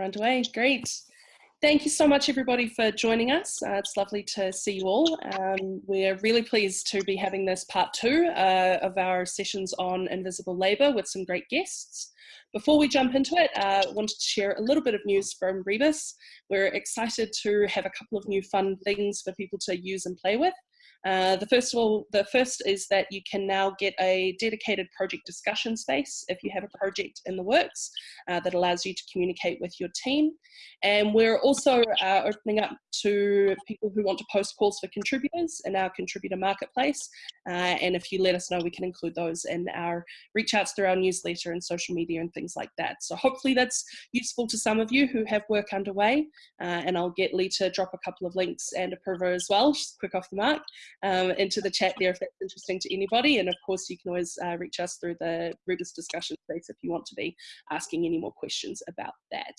we're underway. Great. Thank you so much, everybody, for joining us. Uh, it's lovely to see you all. Um, we're really pleased to be having this part two uh, of our sessions on invisible labour with some great guests. Before we jump into it, I uh, wanted to share a little bit of news from Rebus. We're excited to have a couple of new fun things for people to use and play with. Uh, the first of all, the first is that you can now get a dedicated project discussion space if you have a project in the works uh, that allows you to communicate with your team. And we're also uh, opening up to people who want to post calls for contributors in our contributor marketplace. Uh, and if you let us know, we can include those in our reach outs through our newsletter and social media and things like that. So hopefully that's useful to some of you who have work underway. Uh, and I'll get Lee to drop a couple of links and Apurva as well, just quick off the mark um, into the chat there if that's interesting to anybody. And of course, you can always uh, reach us through the Rebus discussion space if you want to be asking any more questions about that.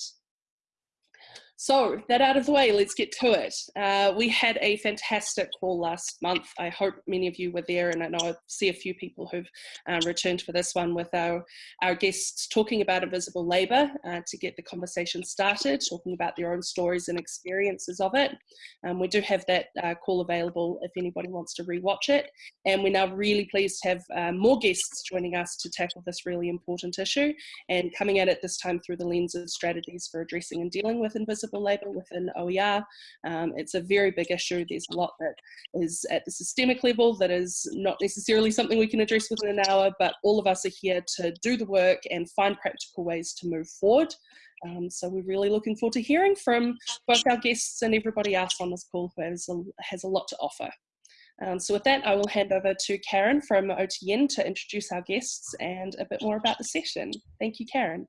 So that out of the way, let's get to it. Uh, we had a fantastic call last month. I hope many of you were there and I know I see a few people who've um, returned for this one with our, our guests talking about invisible labour uh, to get the conversation started, talking about their own stories and experiences of it. Um, we do have that uh, call available if anybody wants to rewatch it. And we're now really pleased to have um, more guests joining us to tackle this really important issue and coming at it this time through the lens of strategies for addressing and dealing with invisible labour within OER. Um, it's a very big issue. There's a lot that is at the systemic level that is not necessarily something we can address within an hour, but all of us are here to do the work and find practical ways to move forward. Um, so we're really looking forward to hearing from both our guests and everybody else on this call who has a, has a lot to offer. Um, so with that, I will hand over to Karen from OTN to introduce our guests and a bit more about the session. Thank you, Karen.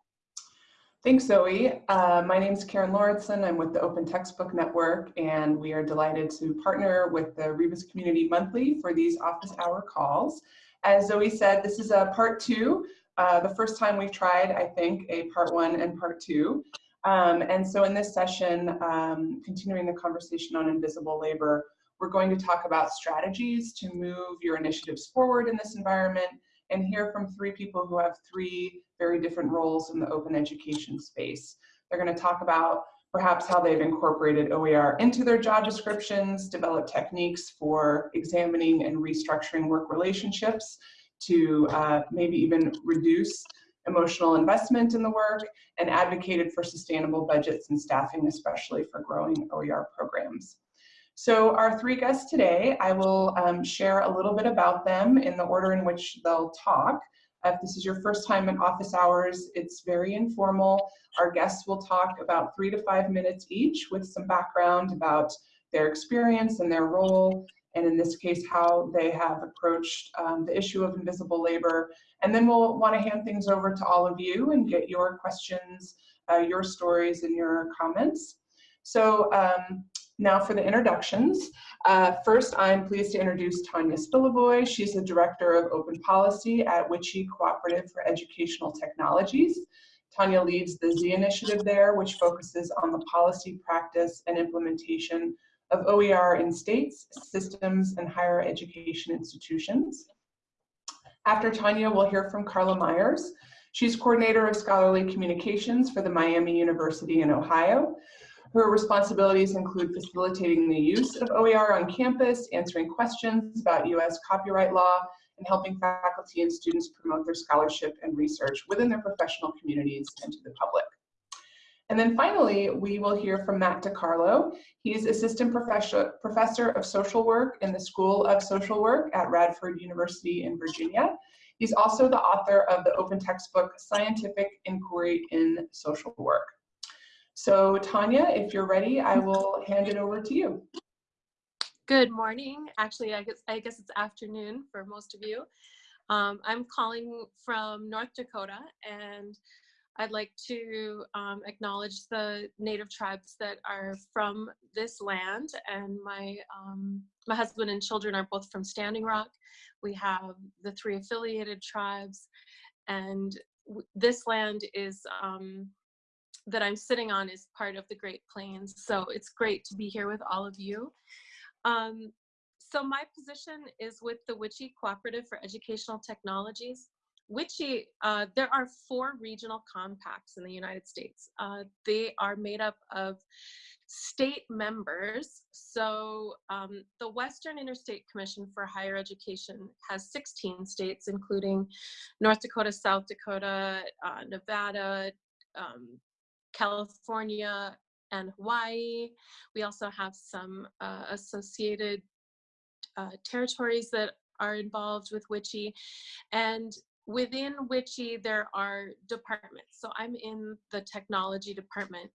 Thanks, Zoe. Uh, my name is Karen Lauritsen. I'm with the Open Textbook Network, and we are delighted to partner with the Rebus Community Monthly for these office hour calls. As Zoe said, this is a part two, uh, the first time we've tried, I think, a part one and part two. Um, and so in this session, um, continuing the conversation on invisible labor, we're going to talk about strategies to move your initiatives forward in this environment and hear from three people who have three very different roles in the open education space. They're going to talk about perhaps how they've incorporated OER into their job descriptions, develop techniques for examining and restructuring work relationships to uh, maybe even reduce emotional investment in the work, and advocated for sustainable budgets and staffing, especially for growing OER programs. So our three guests today, I will um, share a little bit about them in the order in which they'll talk. If this is your first time in office hours, it's very informal. Our guests will talk about three to five minutes each with some background about their experience and their role, and in this case, how they have approached um, the issue of invisible labor. And then we'll want to hand things over to all of you and get your questions, uh, your stories, and your comments. So um, now for the introductions. Uh, first, I'm pleased to introduce Tanya Spilovoy. She's the Director of Open Policy at WICHE Cooperative for Educational Technologies. Tanya leads the Z initiative there, which focuses on the policy, practice, and implementation of OER in states, systems, and higher education institutions. After Tanya, we'll hear from Carla Myers. She's coordinator of scholarly communications for the Miami University in Ohio. Her responsibilities include facilitating the use of OER on campus, answering questions about US copyright law, and helping faculty and students promote their scholarship and research within their professional communities and to the public. And then finally, we will hear from Matt DiCarlo. He's assistant professor, professor of social work in the School of Social Work at Radford University in Virginia. He's also the author of the open textbook, Scientific Inquiry in Social Work. So Tanya, if you're ready, I will hand it over to you. Good morning. Actually, I guess, I guess it's afternoon for most of you. Um, I'm calling from North Dakota and I'd like to um, acknowledge the native tribes that are from this land and my um, my husband and children are both from Standing Rock. We have the three affiliated tribes and this land is um, that I'm sitting on is part of the Great Plains. So it's great to be here with all of you. Um, so my position is with the WICHE Cooperative for Educational Technologies. WICHE, uh, there are four regional compacts in the United States. Uh, they are made up of state members. So um, the Western Interstate Commission for Higher Education has 16 states, including North Dakota, South Dakota, uh, Nevada, um, California, and Hawaii. We also have some uh, associated uh, territories that are involved with WICHE. And within WICHE, there are departments. So I'm in the technology department.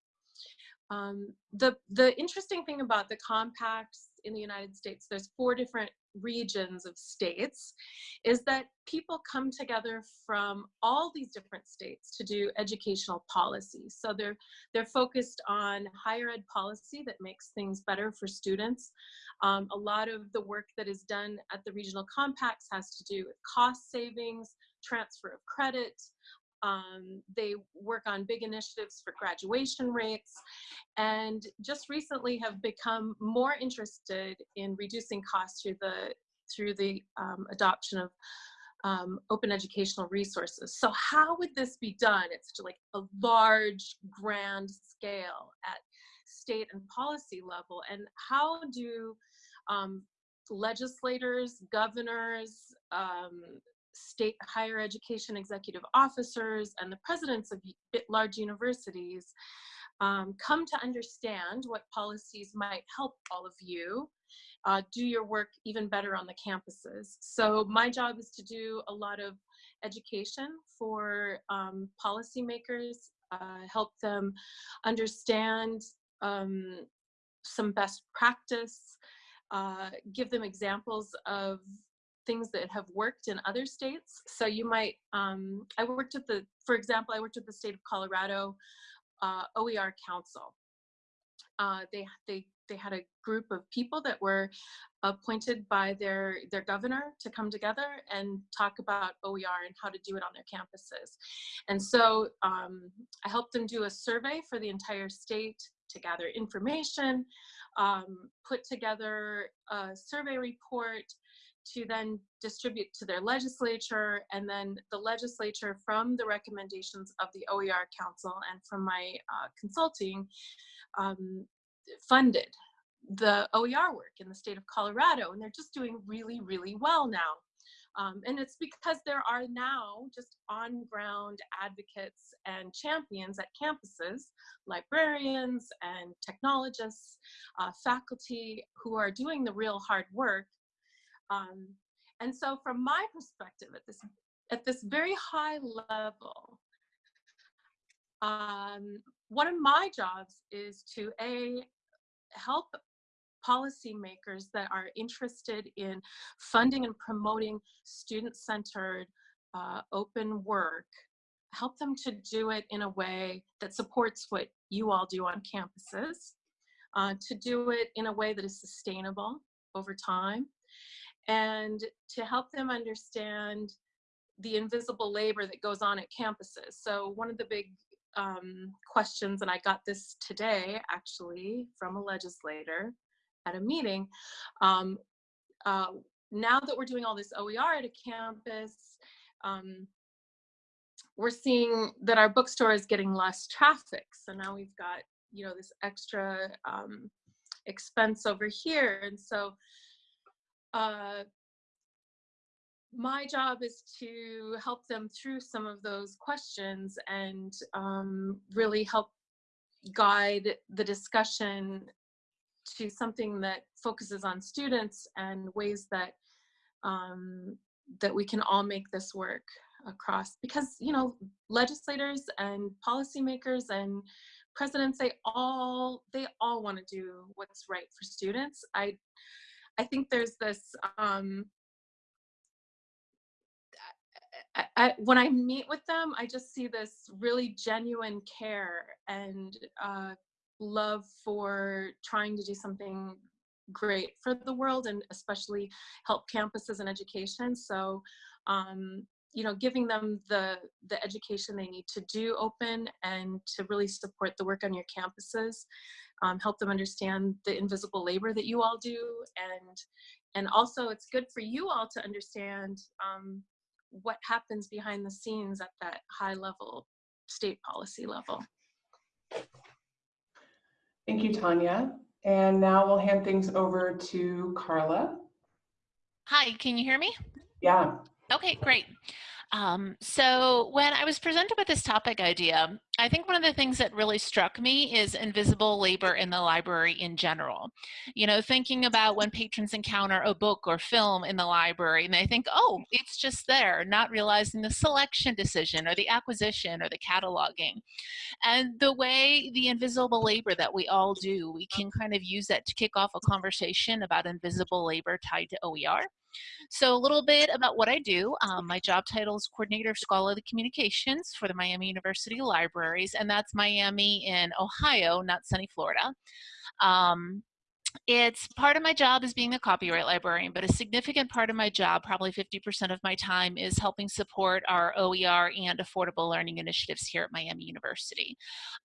Um, the, the interesting thing about the compacts in the United States, there's four different regions of states, is that people come together from all these different states to do educational policy. So they're, they're focused on higher ed policy that makes things better for students. Um, a lot of the work that is done at the regional compacts has to do with cost savings, transfer of credit, um, they work on big initiatives for graduation rates and just recently have become more interested in reducing costs through the through the um, adoption of um, open educational resources. So how would this be done at such a, like a large, grand scale at state and policy level? And how do um, legislators, governors, um, state higher education executive officers and the presidents of large universities um, come to understand what policies might help all of you uh, do your work even better on the campuses. So my job is to do a lot of education for um, policymakers, uh, help them understand um, some best practice, uh, give them examples of things that have worked in other states. So you might, um, I worked at the, for example, I worked at the state of Colorado uh, OER Council. Uh, they, they, they had a group of people that were appointed by their, their governor to come together and talk about OER and how to do it on their campuses. And so um, I helped them do a survey for the entire state to gather information, um, put together a survey report, to then distribute to their legislature and then the legislature from the recommendations of the OER Council and from my uh, consulting um, funded the OER work in the state of Colorado and they're just doing really, really well now. Um, and it's because there are now just on-ground advocates and champions at campuses, librarians and technologists, uh, faculty who are doing the real hard work um, and so from my perspective at this, at this very high level, um, one of my jobs is to A, help policymakers that are interested in funding and promoting student-centered uh, open work, help them to do it in a way that supports what you all do on campuses, uh, to do it in a way that is sustainable over time, and to help them understand the invisible labor that goes on at campuses. So one of the big um, questions, and I got this today actually from a legislator at a meeting, um, uh, now that we're doing all this OER at a campus, um, we're seeing that our bookstore is getting less traffic. So now we've got, you know, this extra um, expense over here. And so uh, my job is to help them through some of those questions and um, really help guide the discussion to something that focuses on students and ways that um, that we can all make this work across. Because you know legislators and policymakers and presidents they all they all want to do what's right for students. I I think there's this, um, I, I, when I meet with them, I just see this really genuine care and uh, love for trying to do something great for the world and especially help campuses and education. So, um, you know, giving them the, the education they need to do open and to really support the work on your campuses um, help them understand the invisible labor that you all do and and also it's good for you all to understand um, what happens behind the scenes at that high level state policy level. Thank you, Tanya. And now we'll hand things over to Carla. Hi, can you hear me? Yeah. Okay, great. Um, so when I was presented with this topic idea, I think one of the things that really struck me is invisible labor in the library in general. You know, thinking about when patrons encounter a book or film in the library and they think, oh, it's just there, not realizing the selection decision or the acquisition or the cataloging. And the way the invisible labor that we all do, we can kind of use that to kick off a conversation about invisible labor tied to OER. So a little bit about what I do. Um, my job title is Coordinator of Scholarly Communications for the Miami University Libraries, and that's Miami in Ohio, not sunny Florida. Um, it's part of my job as being a copyright librarian, but a significant part of my job, probably 50% of my time, is helping support our OER and affordable learning initiatives here at Miami University.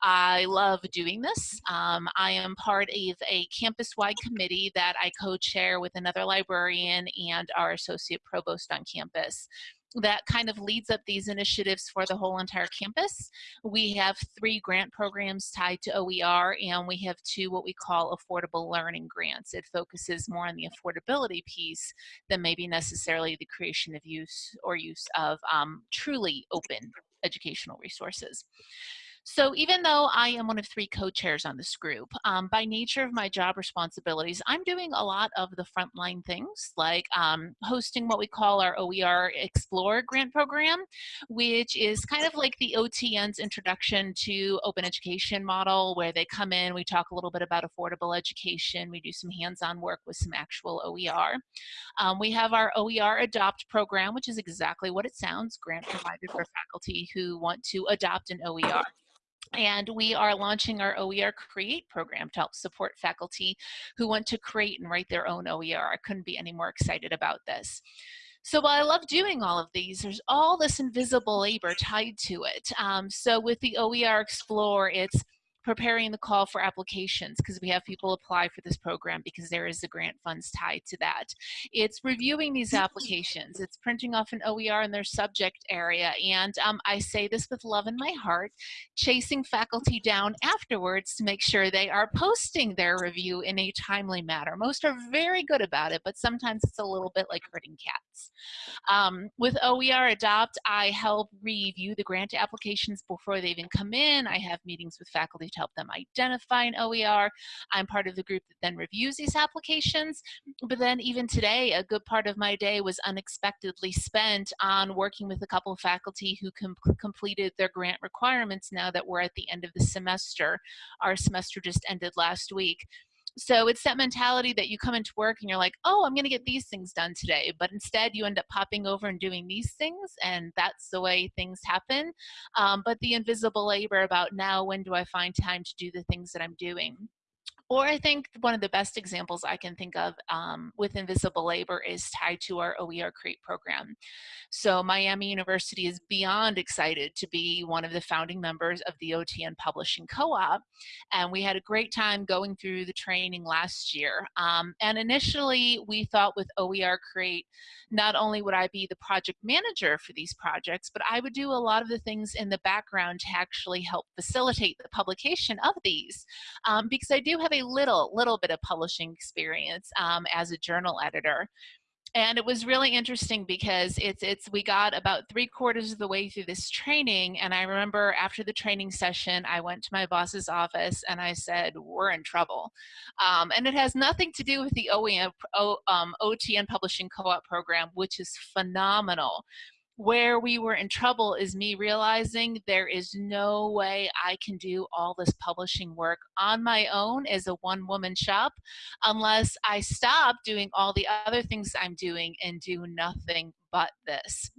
I love doing this. Um, I am part of a campus-wide committee that I co-chair with another librarian and our associate provost on campus that kind of leads up these initiatives for the whole entire campus. We have three grant programs tied to OER and we have two what we call affordable learning grants. It focuses more on the affordability piece than maybe necessarily the creation of use or use of um, truly open educational resources. So even though I am one of three co-chairs on this group, um, by nature of my job responsibilities, I'm doing a lot of the frontline things like um, hosting what we call our OER Explore grant program, which is kind of like the OTN's introduction to open education model where they come in, we talk a little bit about affordable education, we do some hands-on work with some actual OER. Um, we have our OER Adopt program, which is exactly what it sounds, grant provided for faculty who want to adopt an OER. And we are launching our OER Create program to help support faculty who want to create and write their own OER. I couldn't be any more excited about this. So while I love doing all of these, there's all this invisible labor tied to it. Um, so with the OER Explore, it's preparing the call for applications because we have people apply for this program because there is the grant funds tied to that. It's reviewing these applications. It's printing off an OER in their subject area. And um, I say this with love in my heart, chasing faculty down afterwards to make sure they are posting their review in a timely manner. Most are very good about it, but sometimes it's a little bit like herding cats. Um, with OER Adopt, I help review the grant applications before they even come in. I have meetings with faculty to help them identify an OER. I'm part of the group that then reviews these applications. But then even today, a good part of my day was unexpectedly spent on working with a couple of faculty who com completed their grant requirements now that we're at the end of the semester. Our semester just ended last week. So it's that mentality that you come into work and you're like, oh, I'm going to get these things done today. But instead, you end up popping over and doing these things, and that's the way things happen. Um, but the invisible labor about now, when do I find time to do the things that I'm doing? Or I think one of the best examples I can think of um, with invisible labor is tied to our OER Create program. So Miami University is beyond excited to be one of the founding members of the OTN Publishing Co-op. And we had a great time going through the training last year. Um, and initially we thought with OER Create, not only would I be the project manager for these projects, but I would do a lot of the things in the background to actually help facilitate the publication of these. Um, because I do have a little, little bit of publishing experience um, as a journal editor. And it was really interesting because it's, it's, we got about three quarters of the way through this training. And I remember after the training session, I went to my boss's office and I said, we're in trouble. Um, and it has nothing to do with the OEM, o, um, OTN Publishing Co-op program, which is phenomenal where we were in trouble is me realizing there is no way I can do all this publishing work on my own as a one woman shop unless I stop doing all the other things I'm doing and do nothing but this.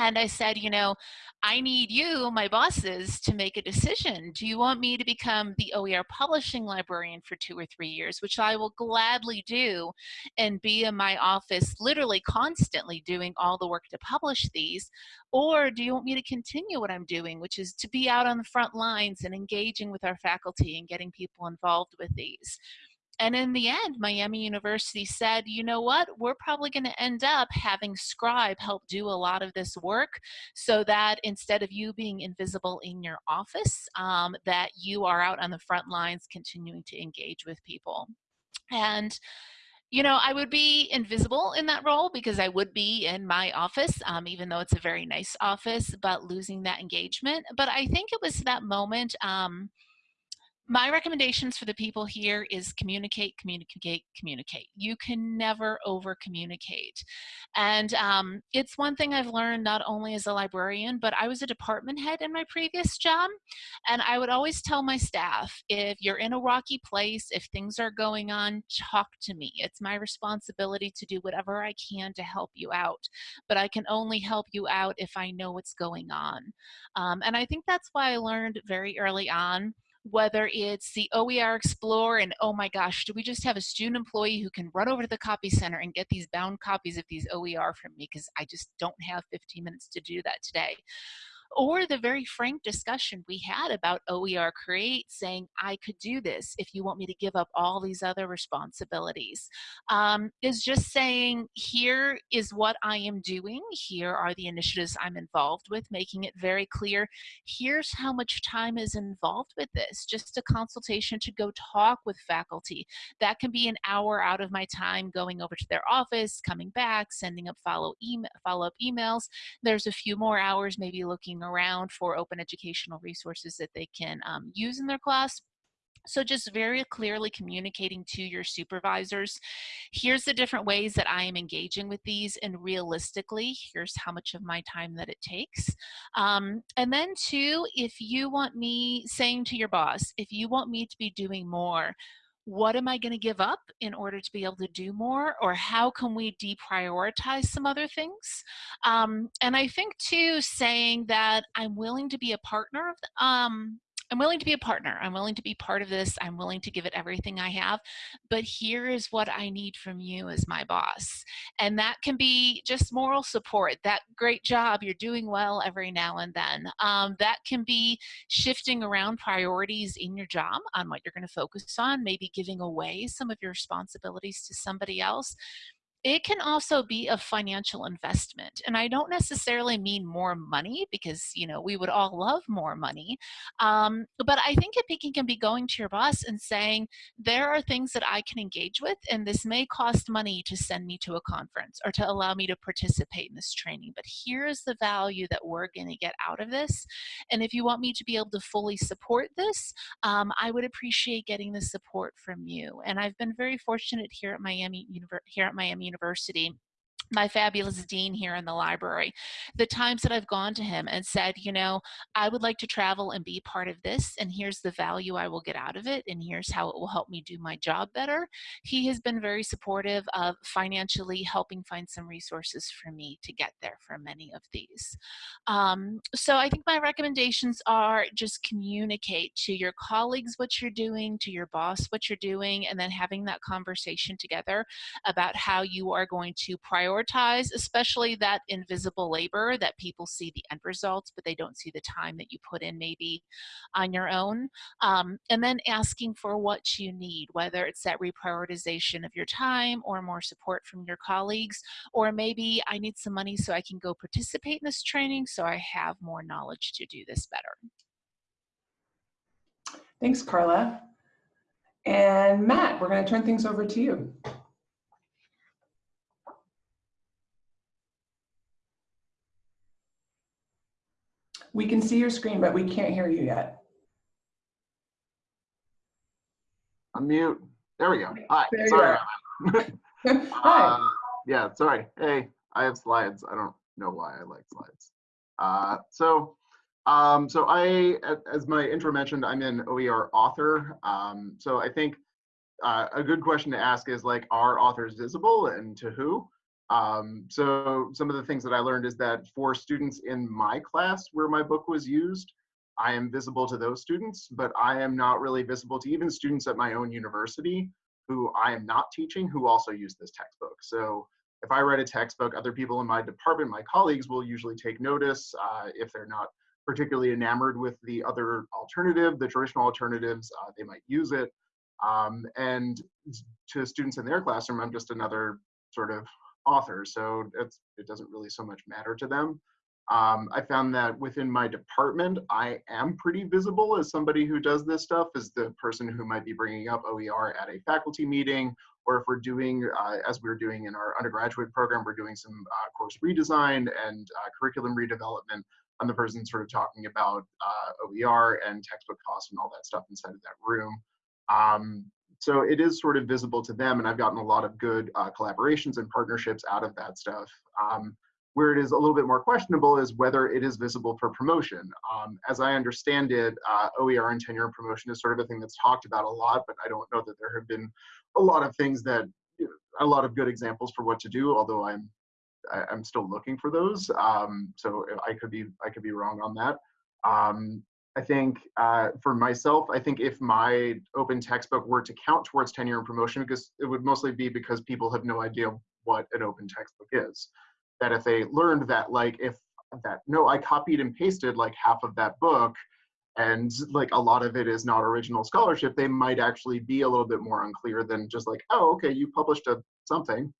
And I said, you know, I need you, my bosses, to make a decision. Do you want me to become the OER publishing librarian for two or three years, which I will gladly do, and be in my office literally constantly doing all the work to publish these? Or do you want me to continue what I'm doing, which is to be out on the front lines and engaging with our faculty and getting people involved with these? And in the end, Miami University said, you know what, we're probably going to end up having Scribe help do a lot of this work so that instead of you being invisible in your office, um, that you are out on the front lines continuing to engage with people. And you know, I would be invisible in that role because I would be in my office, um, even though it's a very nice office, but losing that engagement. But I think it was that moment. Um, my recommendations for the people here is communicate, communicate, communicate. You can never over communicate. And um, it's one thing I've learned not only as a librarian, but I was a department head in my previous job. And I would always tell my staff, if you're in a rocky place, if things are going on, talk to me. It's my responsibility to do whatever I can to help you out. But I can only help you out if I know what's going on. Um, and I think that's why I learned very early on whether it's the OER Explorer and oh my gosh, do we just have a student employee who can run over to the copy center and get these bound copies of these OER from me? Because I just don't have 15 minutes to do that today or the very frank discussion we had about OER Create saying, I could do this if you want me to give up all these other responsibilities, um, is just saying, here is what I am doing. Here are the initiatives I'm involved with, making it very clear. Here's how much time is involved with this. Just a consultation to go talk with faculty. That can be an hour out of my time going over to their office, coming back, sending up follow email, follow-up emails. There's a few more hours maybe looking around for open educational resources that they can um, use in their class. So just very clearly communicating to your supervisors, here's the different ways that I am engaging with these and realistically, here's how much of my time that it takes. Um, and then two, if you want me saying to your boss, if you want me to be doing more, what am I going to give up in order to be able to do more? Or how can we deprioritize some other things? Um, and I think too, saying that I'm willing to be a partner of, um, I'm willing to be a partner. I'm willing to be part of this. I'm willing to give it everything I have. But here is what I need from you as my boss. And that can be just moral support. That great job, you're doing well every now and then. Um, that can be shifting around priorities in your job on what you're going to focus on, maybe giving away some of your responsibilities to somebody else it can also be a financial investment and i don't necessarily mean more money because you know we would all love more money um, but i think it can be going to your boss and saying there are things that i can engage with and this may cost money to send me to a conference or to allow me to participate in this training but here's the value that we're going to get out of this and if you want me to be able to fully support this um, i would appreciate getting the support from you and i've been very fortunate here at miami here at miami University my fabulous dean here in the library, the times that I've gone to him and said, you know, I would like to travel and be part of this, and here's the value I will get out of it, and here's how it will help me do my job better. He has been very supportive of financially helping find some resources for me to get there for many of these. Um, so I think my recommendations are just communicate to your colleagues what you're doing, to your boss what you're doing, and then having that conversation together about how you are going to prioritize prioritize, especially that invisible labor that people see the end results, but they don't see the time that you put in maybe on your own. Um, and then asking for what you need, whether it's that reprioritization of your time or more support from your colleagues, or maybe I need some money so I can go participate in this training so I have more knowledge to do this better. Thanks, Carla. And Matt, we're going to turn things over to you. We can see your screen, but we can't hear you yet. Unmute. There we go. Hi. There sorry. Hi. Uh, yeah, sorry. Hey, I have slides. I don't know why I like slides. Uh, so, um, so I, as my intro mentioned, I'm an OER author. Um, so I think uh, a good question to ask is like, are authors visible and to who? Um, so some of the things that I learned is that for students in my class where my book was used, I am visible to those students, but I am not really visible to even students at my own university who I am not teaching who also use this textbook. So if I write a textbook, other people in my department, my colleagues will usually take notice uh, if they're not particularly enamored with the other alternative, the traditional alternatives, uh, they might use it. Um, and to students in their classroom, I'm just another sort of author. So it doesn't really so much matter to them. Um, I found that within my department, I am pretty visible as somebody who does this stuff, as the person who might be bringing up OER at a faculty meeting, or if we're doing, uh, as we are doing in our undergraduate program, we're doing some uh, course redesign and uh, curriculum redevelopment. I'm the person sort of talking about uh, OER and textbook costs and all that stuff inside of that room. Um, so it is sort of visible to them, and I've gotten a lot of good uh, collaborations and partnerships out of that stuff. Um, where it is a little bit more questionable is whether it is visible for promotion. Um, as I understand it, uh, OER and tenure and promotion is sort of a thing that's talked about a lot, but I don't know that there have been a lot of things that, a lot of good examples for what to do, although I'm I, am i am still looking for those. Um, so I could be I could be wrong on that. Um, I think uh, for myself, I think if my open textbook were to count towards tenure and promotion, because it would mostly be because people have no idea what an open textbook is that if they learned that like if that no i copied and pasted like half of that book and like a lot of it is not original scholarship they might actually be a little bit more unclear than just like oh okay you published a something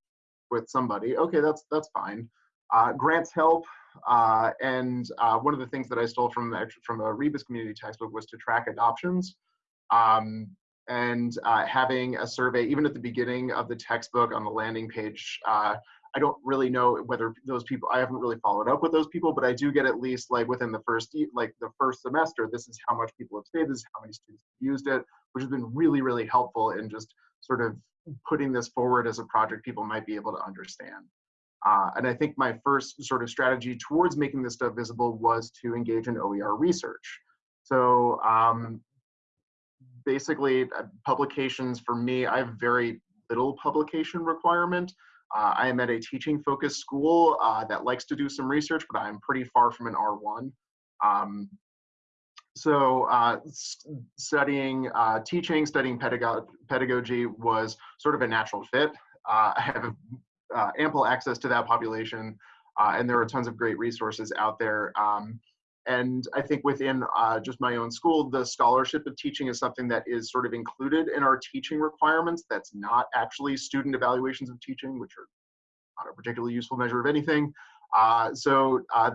with somebody. Okay that's that's fine. Uh, grants help uh, and uh, one of the things that i stole from from a rebus community textbook was to track adoptions um, and uh, having a survey even at the beginning of the textbook on the landing page uh, I don't really know whether those people, I haven't really followed up with those people, but I do get at least like within the first, like the first semester, this is how much people have stayed, this is how many students have used it, which has been really, really helpful in just sort of putting this forward as a project people might be able to understand. Uh, and I think my first sort of strategy towards making this stuff visible was to engage in OER research. So um, basically uh, publications for me, I have very little publication requirement. Uh, I am at a teaching focused school uh, that likes to do some research, but I'm pretty far from an R1. Um, so uh, studying uh, teaching, studying pedagog pedagogy was sort of a natural fit. Uh, I have uh, ample access to that population, and there are tons of great resources out there. Um, and I think within uh, just my own school, the scholarship of teaching is something that is sort of included in our teaching requirements. That's not actually student evaluations of teaching, which are not a particularly useful measure of anything. Uh, so uh,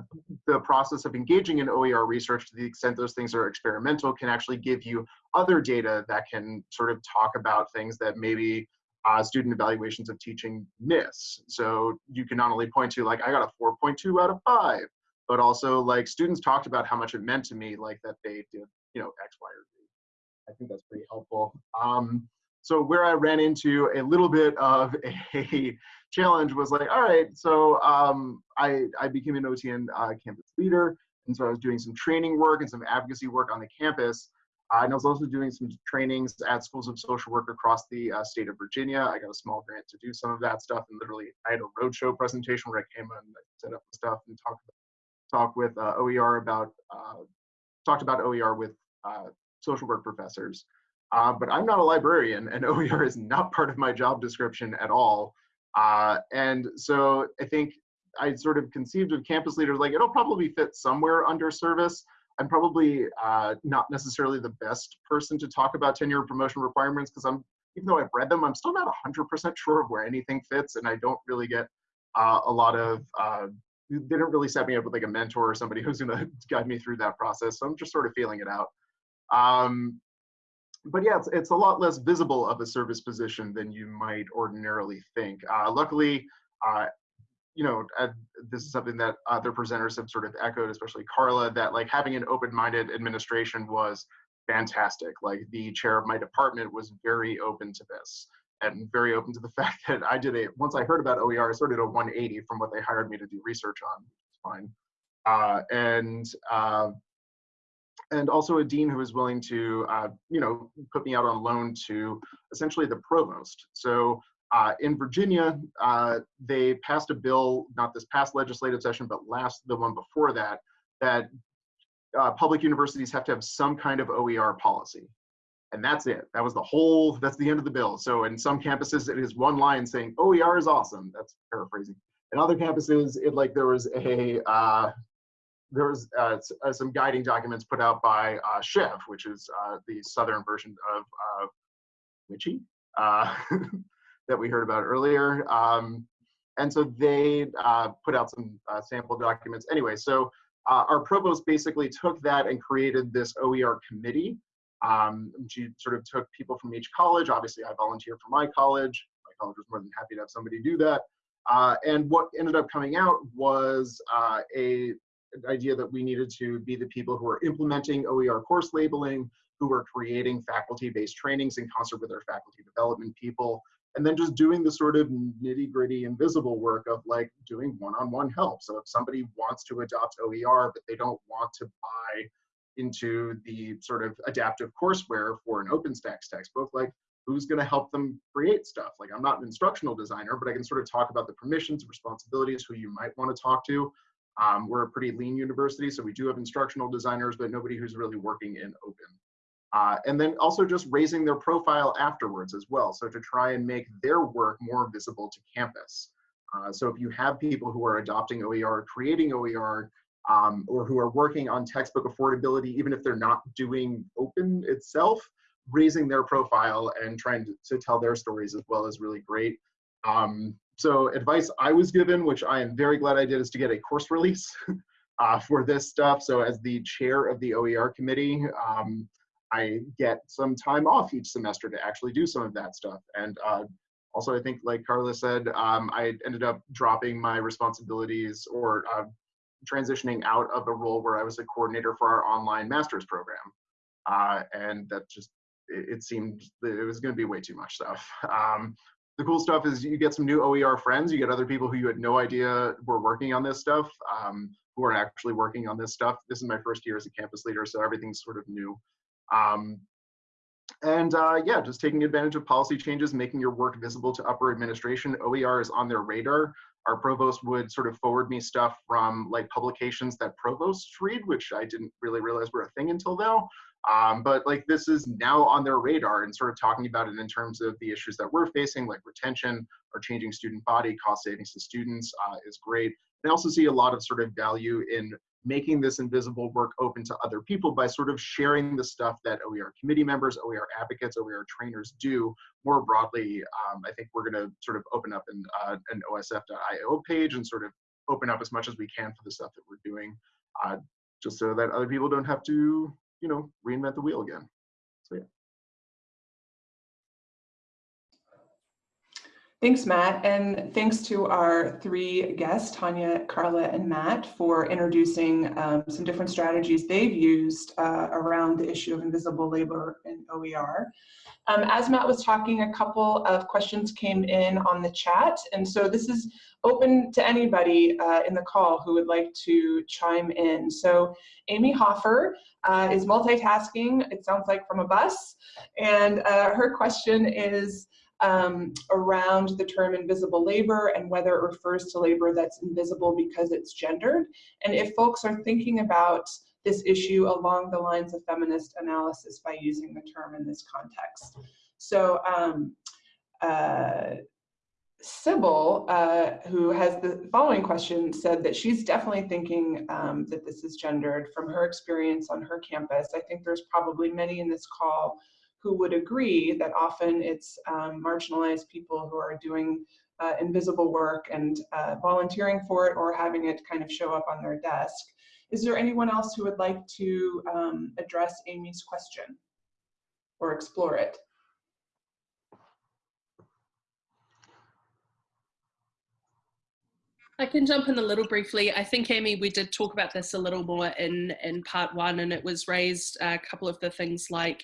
the process of engaging in OER research to the extent those things are experimental can actually give you other data that can sort of talk about things that maybe uh, student evaluations of teaching miss. So you can not only point to like, I got a 4.2 out of five, but also like students talked about how much it meant to me, like that they did, you know, X, Y, or Z. I think that's pretty helpful. Um, so where I ran into a little bit of a challenge was like, all right, so um, I, I became an OTN uh, campus leader. And so I was doing some training work and some advocacy work on the campus. Uh, and I was also doing some trainings at schools of social work across the uh, state of Virginia. I got a small grant to do some of that stuff. And literally, I had a roadshow presentation where I came and set up stuff and talked talk with uh, OER about talked about OER with social work professors. Uh, but I'm not a librarian, and OER is not part of my job description at all. Uh, and so I think I sort of conceived of campus leaders like it'll probably fit somewhere under service. I'm probably uh, not necessarily the best person to talk about tenure promotion requirements because I'm, even though I've read them, I'm still not 100% sure of where anything fits, and I don't really get a lot of they didn't really set me up with like a mentor or somebody who's going to guide me through that process. So I'm just sort of feeling it out. Um, but yeah, it's, it's a lot less visible of a service position than you might ordinarily think. Uh, luckily, uh, you know, this is something that other presenters have sort of echoed, especially Carla, that like having an open-minded administration was fantastic. Like the chair of my department was very open to this and very open to the fact that I did a, once I heard about OER, I started a 180 from what they hired me to do research on, it's fine. Uh, and, uh, and also a dean who was willing to, uh, you know, put me out on loan to essentially the provost. So uh, in Virginia, uh, they passed a bill, not this past legislative session, but last, the one before that, that uh, public universities have to have some kind of OER policy and that's it. That was the whole, that's the end of the bill. So in some campuses, it is one line saying OER is awesome. That's paraphrasing. In other campuses, it like there was a, uh, there was uh, uh some guiding documents put out by uh, SCHEV, which is the southern version of, WICHE uh, that we heard about earlier. Um, and so they uh, put out some uh, sample documents. Anyway, so uh, our provost basically took that and created this OER committee. Um, she sort of took people from each college. Obviously, I volunteer for my college. My college was more than happy to have somebody do that. Uh, and what ended up coming out was uh, a idea that we needed to be the people who are implementing OER course labeling, who are creating faculty-based trainings in concert with our faculty development people, and then just doing the sort of nitty gritty invisible work of like doing one-on-one help. So if somebody wants to adopt OER, but they don't want to buy into the sort of adaptive courseware for an OpenStax textbook, like who's going to help them create stuff? Like I'm not an instructional designer, but I can sort of talk about the permissions, responsibilities, who you might want to talk to. Um, we're a pretty lean university, so we do have instructional designers, but nobody who's really working in open. Uh, and then also just raising their profile afterwards as well. So to try and make their work more visible to campus. Uh, so if you have people who are adopting OER, creating OER, um, or who are working on textbook affordability, even if they're not doing open itself, raising their profile and trying to, to tell their stories as well is really great. Um, so advice I was given, which I am very glad I did, is to get a course release uh, for this stuff. So as the chair of the OER committee, um, I get some time off each semester to actually do some of that stuff. And uh, also, I think, like Carla said, um, I ended up dropping my responsibilities or uh, transitioning out of a role where I was a coordinator for our online master's program. Uh, and that just, it, it seemed it was going to be way too much stuff. Um, the cool stuff is you get some new OER friends, you get other people who you had no idea were working on this stuff, um, who are actually working on this stuff. This is my first year as a campus leader, so everything's sort of new. Um, and uh, yeah, just taking advantage of policy changes, making your work visible to upper administration. OER is on their radar. Our provost would sort of forward me stuff from like publications that provosts read, which I didn't really realize were a thing until now. Um, but like this is now on their radar and sort of talking about it in terms of the issues that we're facing, like retention or changing student body, cost savings to students uh, is great. I also see a lot of sort of value in making this invisible work open to other people by sort of sharing the stuff that OER committee members, OER advocates, OER trainers do more broadly. Um, I think we're going to sort of open up an, uh, an osf.io page and sort of open up as much as we can for the stuff that we're doing, uh, just so that other people don't have to, you know, reinvent the wheel again. Thanks, Matt, and thanks to our three guests, Tanya, Carla, and Matt, for introducing um, some different strategies they've used uh, around the issue of invisible labor in OER. Um, as Matt was talking, a couple of questions came in on the chat, and so this is open to anybody uh, in the call who would like to chime in. So Amy Hoffer uh, is multitasking, it sounds like from a bus, and uh, her question is, um, around the term invisible labor and whether it refers to labor that's invisible because it's gendered. And if folks are thinking about this issue along the lines of feminist analysis by using the term in this context. So um, uh, Sybil, uh, who has the following question, said that she's definitely thinking um, that this is gendered from her experience on her campus. I think there's probably many in this call who would agree that often it's um, marginalized people who are doing uh, invisible work and uh, volunteering for it or having it kind of show up on their desk. Is there anyone else who would like to um, address Amy's question or explore it? I can jump in a little briefly. I think, Amy, we did talk about this a little more in, in part one, and it was raised a couple of the things like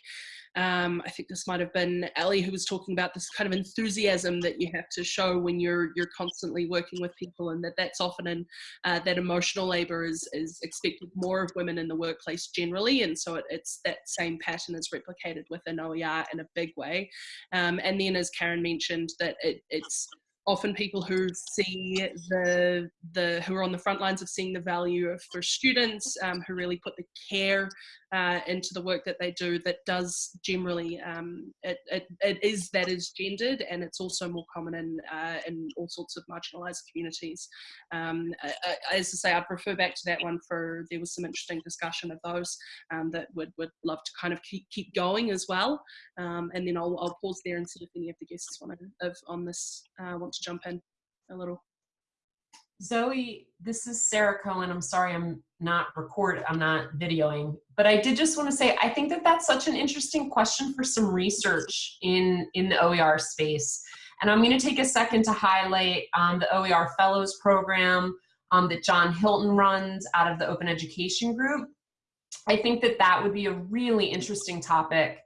um, I think this might have been Ellie who was talking about this kind of enthusiasm that you have to show when you're you're constantly working with people, and that that's often in uh, that emotional labour is is expected more of women in the workplace generally, and so it, it's that same pattern is replicated within OER in a big way. Um, and then, as Karen mentioned, that it, it's often people who see the the who are on the front lines of seeing the value of for students um, who really put the care uh, into the work that they do that does generally um, it, it, it is that is gendered and it's also more common in uh, in all sorts of marginalized communities. Um, I, I, as I say I'd refer back to that one for there was some interesting discussion of those um, that would would love to kind of keep, keep going as well. Um, and then I'll, I'll pause there and see if any of the guests want to on this uh, want to jump in a little. Zoe, this is Sarah Cohen. I'm sorry I'm not record, I'm not videoing, but I did just want to say I think that that's such an interesting question for some research in in the OER space. And I'm going to take a second to highlight um, the OER Fellows Program um, that John Hilton runs out of the Open Education Group. I think that that would be a really interesting topic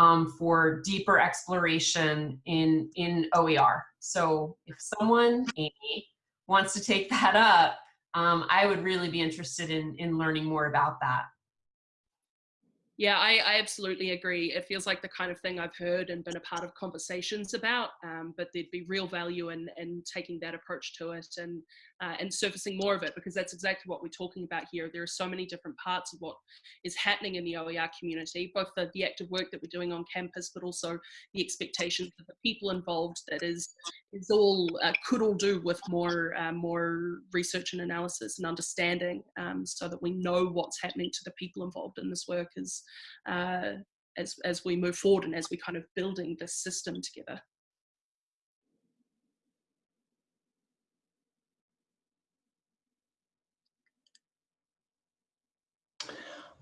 um, for deeper exploration in, in OER. So if someone, Amy, wants to take that up, um, I would really be interested in, in learning more about that. Yeah, I, I, absolutely agree. It feels like the kind of thing I've heard and been a part of conversations about, um, but there'd be real value in, in taking that approach to it and, uh, and surfacing more of it because that's exactly what we're talking about here. There are so many different parts of what is happening in the OER community, both the, the active work that we're doing on campus, but also the expectations of the people involved that is, is all, uh, could all do with more, uh, more research and analysis and understanding um, so that we know what's happening to the people involved in this work is uh, as, as we move forward and as we kind of building this system together.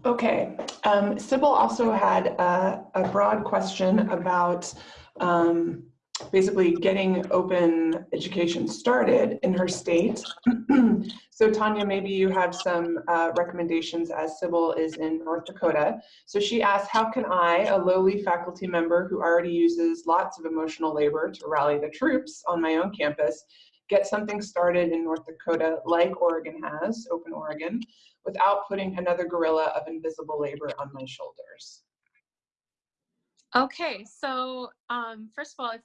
Okay, um, Sybil also had a, a broad question about um, basically getting open education started in her state. so Tanya, maybe you have some uh, recommendations as Sybil is in North Dakota. So she asked, how can I, a lowly faculty member who already uses lots of emotional labor to rally the troops on my own campus, get something started in North Dakota like Oregon has, Open Oregon, without putting another gorilla of invisible labor on my shoulders? Okay, so um, first of all, if,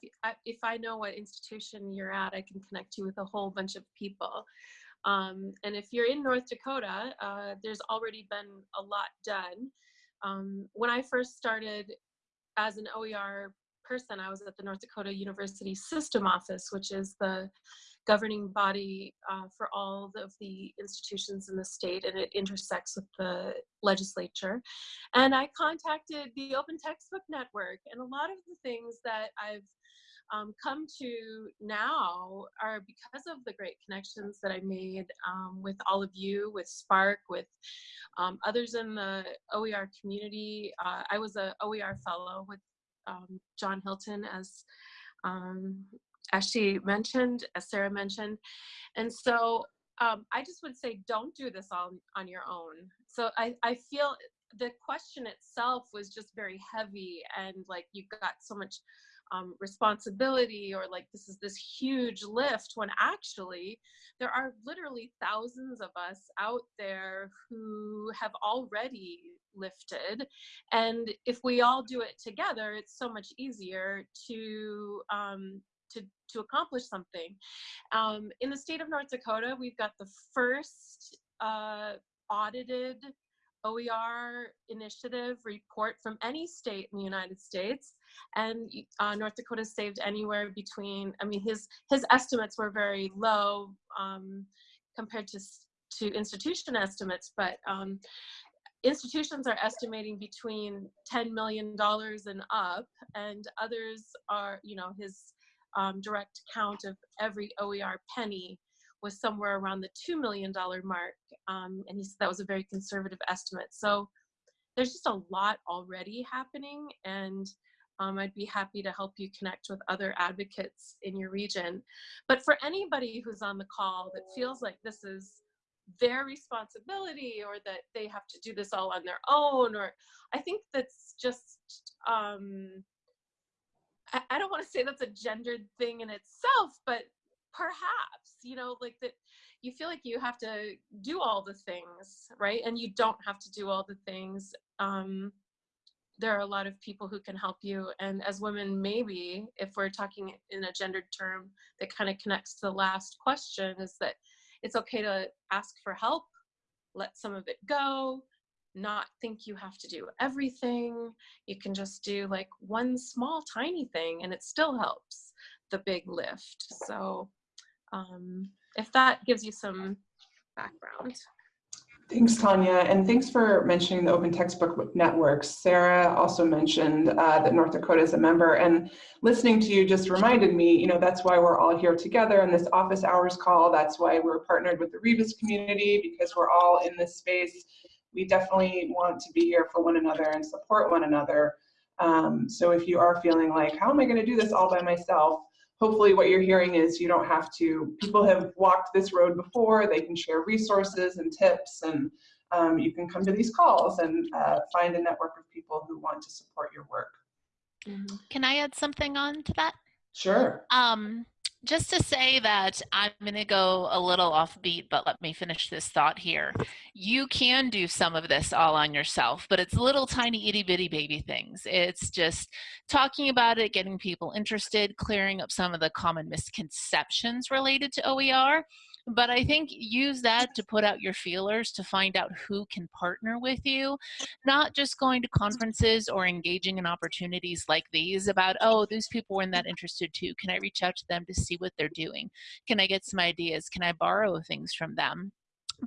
if I know what institution you're at, I can connect you with a whole bunch of people. Um, and if you're in North Dakota, uh, there's already been a lot done. Um, when I first started as an OER person, I was at the North Dakota University System Office, which is the governing body uh, for all of the institutions in the state and it intersects with the legislature. And I contacted the Open Textbook Network and a lot of the things that I've um, come to now are because of the great connections that I made um, with all of you, with SPARC, with um, others in the OER community. Uh, I was a OER fellow with um, John Hilton as um, as she mentioned, as Sarah mentioned. And so um, I just would say, don't do this all on your own. So I, I feel the question itself was just very heavy and like you got so much um, responsibility or like this is this huge lift when actually there are literally thousands of us out there who have already lifted and if we all do it together it's so much easier to um, to, to accomplish something. Um, in the state of North Dakota, we've got the first uh, audited OER initiative report from any state in the United States. And uh, North Dakota saved anywhere between, I mean, his, his estimates were very low um, compared to, to institution estimates, but um, institutions are estimating between $10 million and up, and others are, you know, his um, direct count of every OER penny was somewhere around the $2 million mark. Um, and he said that was a very conservative estimate. So there's just a lot already happening and um, I'd be happy to help you connect with other advocates in your region. But for anybody who's on the call that feels like this is their responsibility or that they have to do this all on their own, or I think that's just um, I, don't want to say that's a gendered thing in itself, but perhaps, you know, like that you feel like you have to do all the things, right? And you don't have to do all the things. Um, there are a lot of people who can help you. And as women, maybe if we're talking in a gendered term that kind of connects to the last question, is that it's okay to ask for help, let some of it go, not think you have to do everything. You can just do like one small tiny thing and it still helps the big lift. So um, if that gives you some background. Thanks, Tanya, and thanks for mentioning the Open Textbook Network. Sarah also mentioned uh, that North Dakota is a member, and listening to you just reminded me, you know, that's why we're all here together in this office hours call. That's why we're partnered with the Rebus community, because we're all in this space. We definitely want to be here for one another and support one another. Um, so if you are feeling like, how am I gonna do this all by myself? hopefully what you're hearing is you don't have to, people have walked this road before, they can share resources and tips and um, you can come to these calls and uh, find a network of people who want to support your work. Mm-hmm. Can I add something on to that? Sure. Um, just to say that I'm going to go a little offbeat, but let me finish this thought here. You can do some of this all on yourself, but it's little tiny itty bitty baby things. It's just talking about it, getting people interested, clearing up some of the common misconceptions related to OER, but I think use that to put out your feelers to find out who can partner with you, not just going to conferences or engaging in opportunities like these about, oh, these people weren't that interested too. Can I reach out to them to see what they're doing? Can I get some ideas? Can I borrow things from them?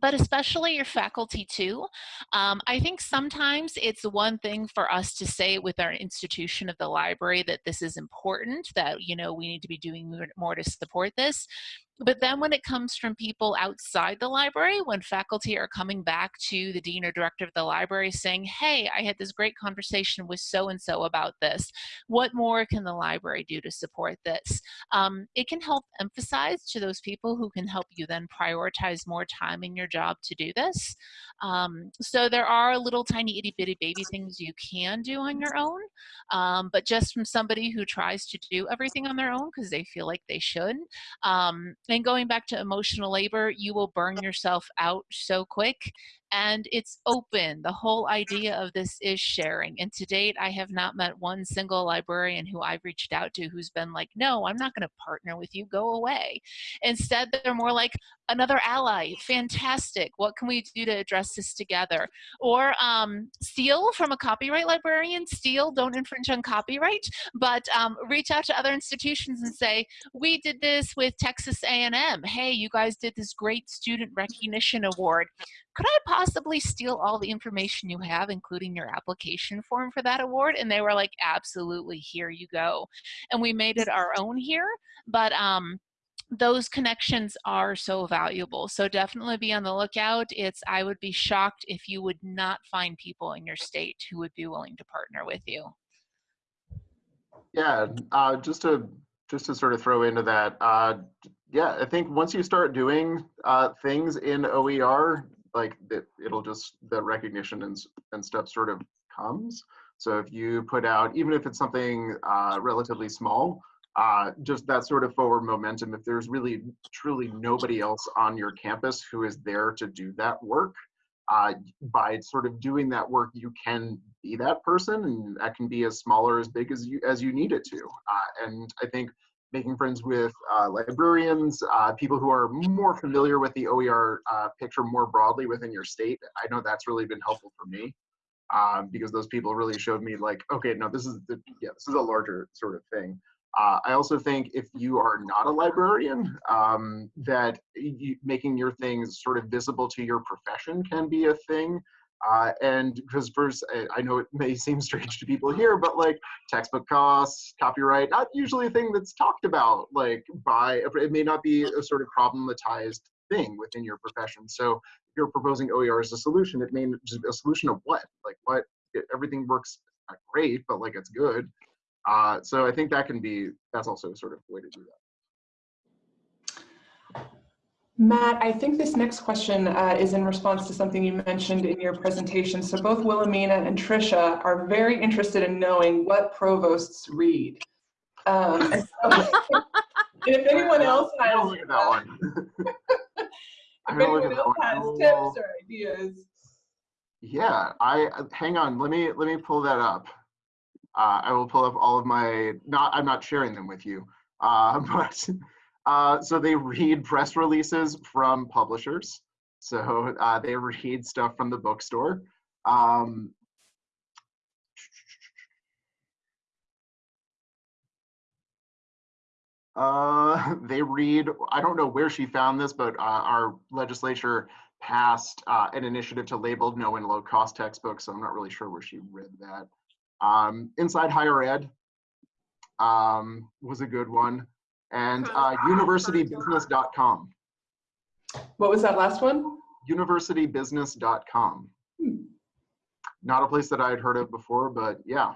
but especially your faculty too. Um, I think sometimes it's one thing for us to say with our institution of the library that this is important, that, you know, we need to be doing more to support this. But then when it comes from people outside the library, when faculty are coming back to the dean or director of the library saying, hey, I had this great conversation with so-and-so about this. What more can the library do to support this? Um, it can help emphasize to those people who can help you then prioritize more time in your job to do this. Um, so there are little tiny itty bitty baby things you can do on your own, um, but just from somebody who tries to do everything on their own because they feel like they should, um, and going back to emotional labor, you will burn yourself out so quick and it's open. The whole idea of this is sharing. And to date, I have not met one single librarian who I've reached out to who's been like, no, I'm not going to partner with you, go away. Instead, they're more like, another ally, fantastic. What can we do to address this together? Or um, steal from a copyright librarian, steal, don't infringe on copyright, but um, reach out to other institutions and say, we did this with Texas A&M. Hey, you guys did this great student recognition award could I possibly steal all the information you have, including your application form for that award? And they were like, absolutely, here you go. And we made it our own here, but um, those connections are so valuable. So definitely be on the lookout. It's, I would be shocked if you would not find people in your state who would be willing to partner with you. Yeah, uh, just to just to sort of throw into that, uh, yeah, I think once you start doing uh, things in OER, like that it'll just the recognition and, and stuff sort of comes. So if you put out, even if it's something uh, relatively small, uh, just that sort of forward momentum, if there's really truly nobody else on your campus who is there to do that work, uh, by sort of doing that work, you can be that person, and that can be as small or as big as you as you need it to. Uh, and I think making friends with uh, librarians, uh, people who are more familiar with the OER uh, picture more broadly within your state. I know that's really been helpful for me um, because those people really showed me like, okay, no, this is the, yeah, this is a larger sort of thing. Uh, I also think if you are not a librarian, um, that you, making your things sort of visible to your profession can be a thing. Uh, and because first, I know it may seem strange to people here, but like textbook costs, copyright, not usually a thing that's talked about. Like by it may not be a sort of problematized thing within your profession. So if you're proposing OER as a solution, it may just be a solution of what? Like what? Everything works great, but like it's good. Uh, so I think that can be that's also a sort of way to do that. Matt, I think this next question uh, is in response to something you mentioned in your presentation. So both Wilhelmina and Tricia are very interested in knowing what provosts read. Um, and, so, if anyone else has, look at that one. if anyone else has tips or ideas. Yeah, I hang on. Let me let me pull that up. uh, I will pull up all of my, not, I'm not sharing them with you, uh, but uh, so they read press releases from publishers. So uh, they read stuff from the bookstore. Um, uh, they read, I don't know where she found this, but uh, our legislature passed uh, an initiative to label no and low cost textbooks. So I'm not really sure where she read that. Um, Inside Higher Ed um, was a good one. And uh, universitybusiness.com. What was that last one? Universitybusiness.com. Hmm. Not a place that I had heard of before, but yeah.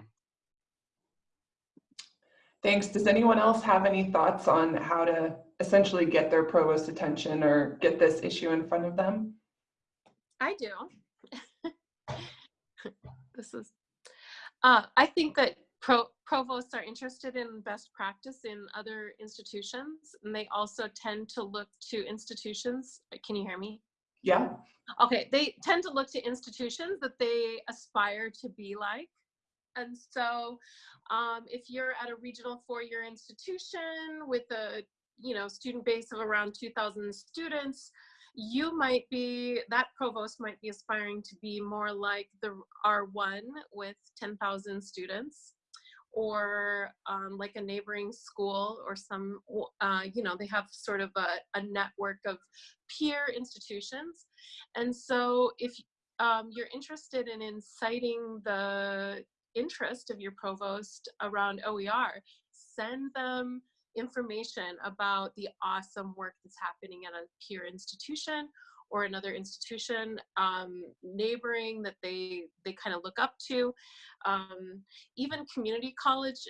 Thanks. Does anyone else have any thoughts on how to essentially get their provost attention or get this issue in front of them? I do. this is, uh, I think that pro provosts are interested in best practice in other institutions, and they also tend to look to institutions. Can you hear me? Yeah. Okay, they tend to look to institutions that they aspire to be like. And so um, if you're at a regional four-year institution with a you know student base of around 2,000 students, you might be, that provost might be aspiring to be more like the R1 with 10,000 students or um, like a neighboring school or some, uh, you know, they have sort of a, a network of peer institutions. And so if um, you're interested in inciting the interest of your provost around OER, send them information about the awesome work that's happening at a peer institution or another institution um, neighboring that they they kind of look up to. Um, even community college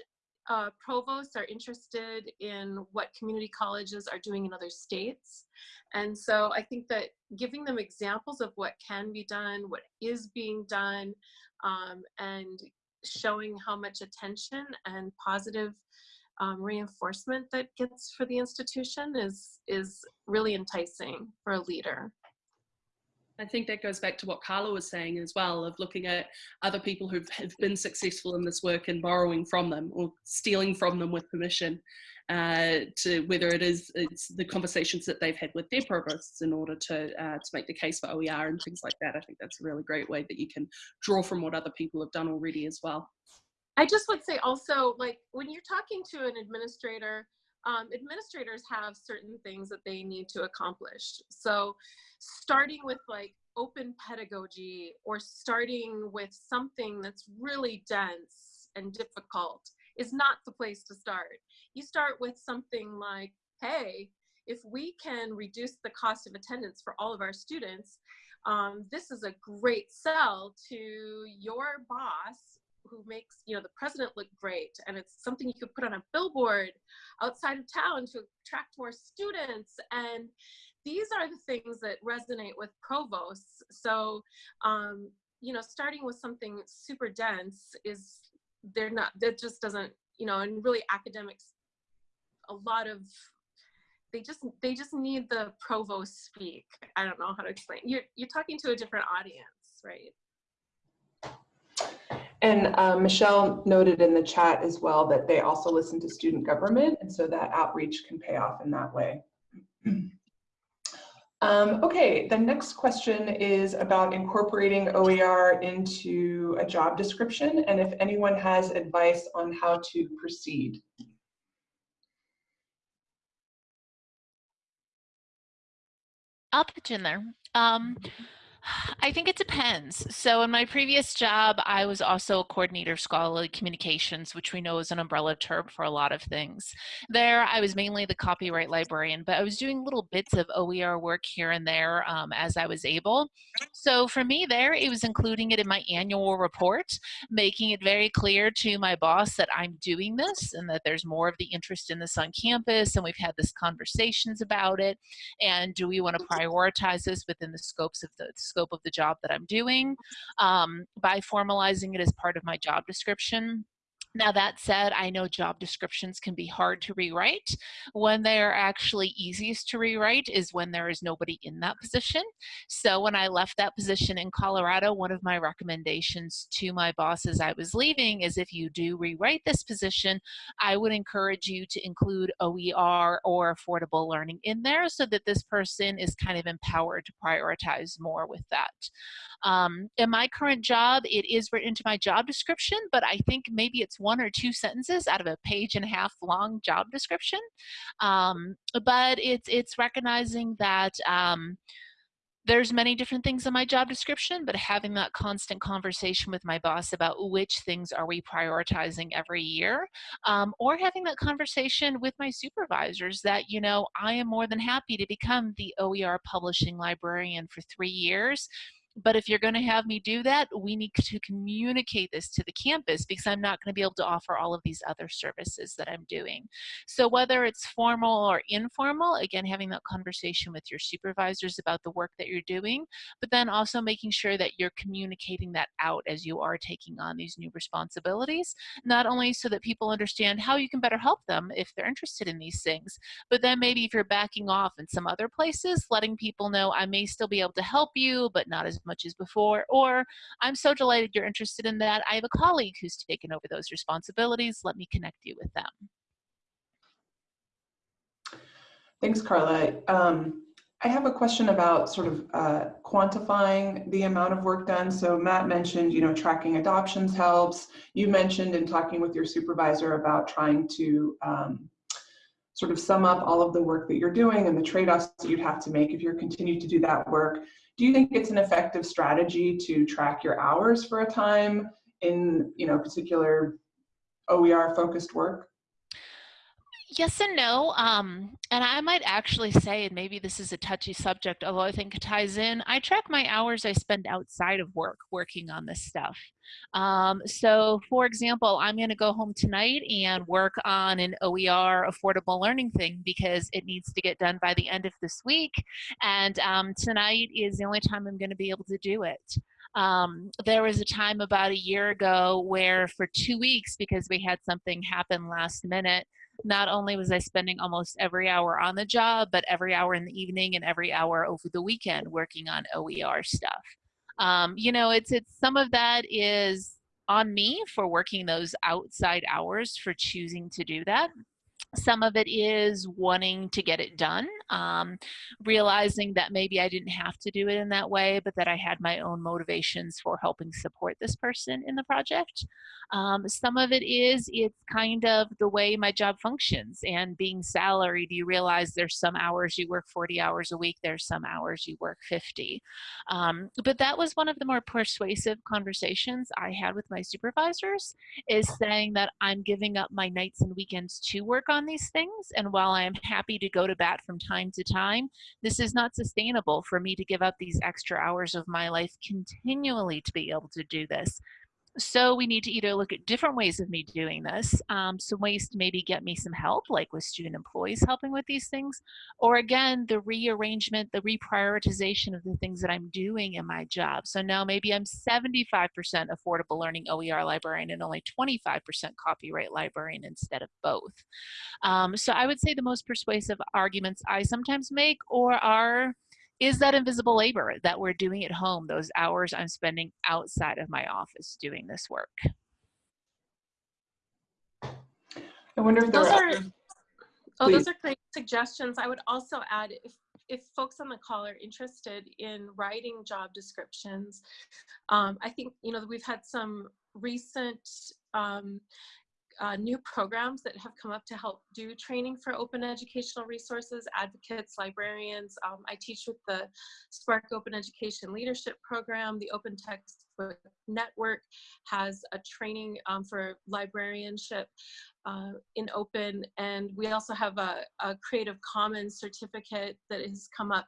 uh, provosts are interested in what community colleges are doing in other states. And so I think that giving them examples of what can be done, what is being done, um, and showing how much attention and positive um, reinforcement that gets for the institution is is really enticing for a leader. I think that goes back to what Carla was saying as well, of looking at other people who have been successful in this work and borrowing from them or stealing from them with permission, uh, to whether it is it's the conversations that they've had with their provosts in order to uh, to make the case for OER and things like that. I think that's a really great way that you can draw from what other people have done already as well. I just would say also, like when you're talking to an administrator, um, administrators have certain things that they need to accomplish. So starting with like open pedagogy or starting with something that's really dense and difficult is not the place to start. You start with something like, hey, if we can reduce the cost of attendance for all of our students, um, this is a great sell to your boss who makes you know the president look great. And it's something you could put on a billboard outside of town to attract more students. And these are the things that resonate with provosts. So um, you know starting with something super dense is they're not that just doesn't you know and really academics a lot of they just they just need the provost speak. I don't know how to explain. You're you're talking to a different audience right and uh, Michelle noted in the chat as well that they also listen to student government, and so that outreach can pay off in that way. Um, okay, the next question is about incorporating OER into a job description, and if anyone has advice on how to proceed. I'll pitch in there. Um, I think it depends. So in my previous job, I was also a coordinator of scholarly communications, which we know is an umbrella term for a lot of things. There, I was mainly the copyright librarian, but I was doing little bits of OER work here and there um, as I was able. So for me there, it was including it in my annual report, making it very clear to my boss that I'm doing this and that there's more of the interest in this on campus and we've had this conversations about it. And do we want to prioritize this within the scopes of the scope of the job that I'm doing um, by formalizing it as part of my job description. Now, that said, I know job descriptions can be hard to rewrite. When they are actually easiest to rewrite is when there is nobody in that position. So, when I left that position in Colorado, one of my recommendations to my boss as I was leaving is if you do rewrite this position, I would encourage you to include OER or affordable learning in there so that this person is kind of empowered to prioritize more with that. Um, in my current job, it is written into my job description, but I think maybe it's one or two sentences out of a page and a half long job description. Um, but it's it's recognizing that um, there's many different things in my job description, but having that constant conversation with my boss about which things are we prioritizing every year, um, or having that conversation with my supervisors that, you know, I am more than happy to become the OER publishing librarian for three years but if you're going to have me do that, we need to communicate this to the campus because I'm not going to be able to offer all of these other services that I'm doing. So whether it's formal or informal, again, having that conversation with your supervisors about the work that you're doing, but then also making sure that you're communicating that out as you are taking on these new responsibilities, not only so that people understand how you can better help them if they're interested in these things, but then maybe if you're backing off in some other places, letting people know I may still be able to help you, but not as much as before, or I'm so delighted you're interested in that. I have a colleague who's taken over those responsibilities. Let me connect you with them. Thanks, Carla. Um, I have a question about sort of uh, quantifying the amount of work done. So Matt mentioned, you know, tracking adoptions helps. You mentioned in talking with your supervisor about trying to um, sort of sum up all of the work that you're doing and the trade-offs that you'd have to make if you're continue to do that work. Do you think it's an effective strategy to track your hours for a time in, you know, particular OER focused work? Yes and no. Um, and I might actually say, and maybe this is a touchy subject, although I think it ties in, I track my hours I spend outside of work working on this stuff. Um, so, for example, I'm going to go home tonight and work on an OER affordable learning thing because it needs to get done by the end of this week. And um, tonight is the only time I'm going to be able to do it. Um, there was a time about a year ago where for two weeks, because we had something happen last minute, not only was I spending almost every hour on the job, but every hour in the evening and every hour over the weekend working on OER stuff. Um, you know, it's it's some of that is on me for working those outside hours for choosing to do that. Some of it is wanting to get it done, um, realizing that maybe I didn't have to do it in that way, but that I had my own motivations for helping support this person in the project. Um, some of it is it's kind of the way my job functions and being salaried, you realize there's some hours you work 40 hours a week, there's some hours you work 50. Um, but that was one of the more persuasive conversations I had with my supervisors is saying that I'm giving up my nights and weekends to work on these things. And while I'm happy to go to bat from time to time, this is not sustainable for me to give up these extra hours of my life continually to be able to do this so we need to either look at different ways of me doing this, um, some ways to maybe get me some help, like with student employees helping with these things, or again, the rearrangement, the reprioritization of the things that I'm doing in my job. So now maybe I'm 75% affordable learning OER librarian and only 25% copyright librarian instead of both. Um, so I would say the most persuasive arguments I sometimes make or are is that invisible labor that we're doing at home, those hours I'm spending outside of my office doing this work. I wonder if there those are, are oh, those are great suggestions. I would also add if if folks on the call are interested in writing job descriptions, um, I think you know we've had some recent um, uh, new programs that have come up to help do training for open educational resources, advocates, librarians. Um, I teach with the SPARC Open Education Leadership Program. The Open Textbook Network has a training um, for librarianship uh, in open and we also have a, a, creative commons certificate that has come up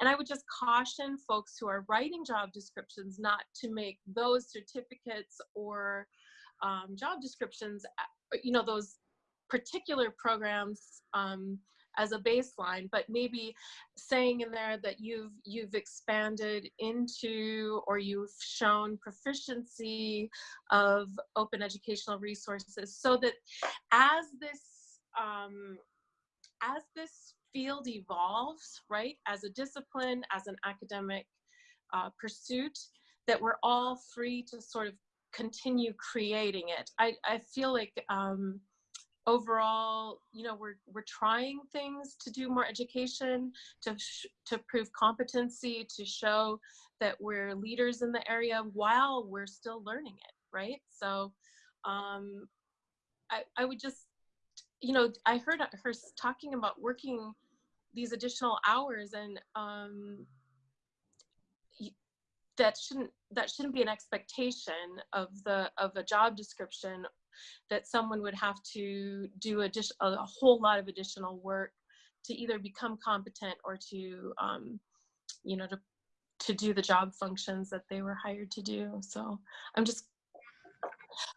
and i would just caution folks who are writing job descriptions not to make those certificates or um, job descriptions, you know, those particular programs um, as a baseline, but maybe saying in there that you've you've expanded into or you've shown proficiency of open educational resources so that as this um, as this field evolves, right, as a discipline, as an academic uh, pursuit, that we're all free to sort of continue creating it. I, I feel like um, overall, you know, we're, we're trying things to do more education, to, to prove competency, to show that we're leaders in the area while we're still learning it, right? So um, I, I would just, you know, I heard her talking about working these additional hours and um, that shouldn't that shouldn't be an expectation of the of a job description that someone would have to do a, a whole lot of additional work to either become competent or to um, you know to to do the job functions that they were hired to do. So i'm just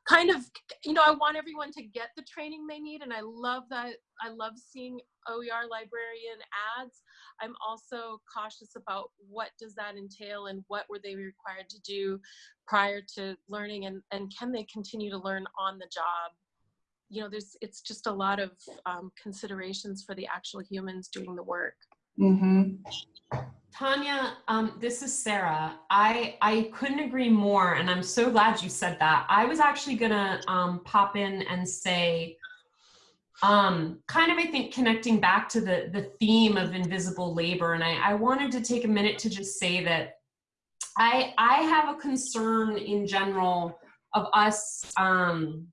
kind of you know i want everyone to get the training they need and i love that i love seeing oer librarian ads. I'm also cautious about what does that entail and what were they required to do prior to learning and and can they continue to learn on the job? You know there's it's just a lot of um, considerations for the actual humans doing the work mm-hmm. Tanya, um, this is Sarah. I, I couldn't agree more, and I'm so glad you said that. I was actually gonna um, pop in and say, um, kind of, I think, connecting back to the, the theme of invisible labor, and I, I wanted to take a minute to just say that I, I have a concern in general of us, um,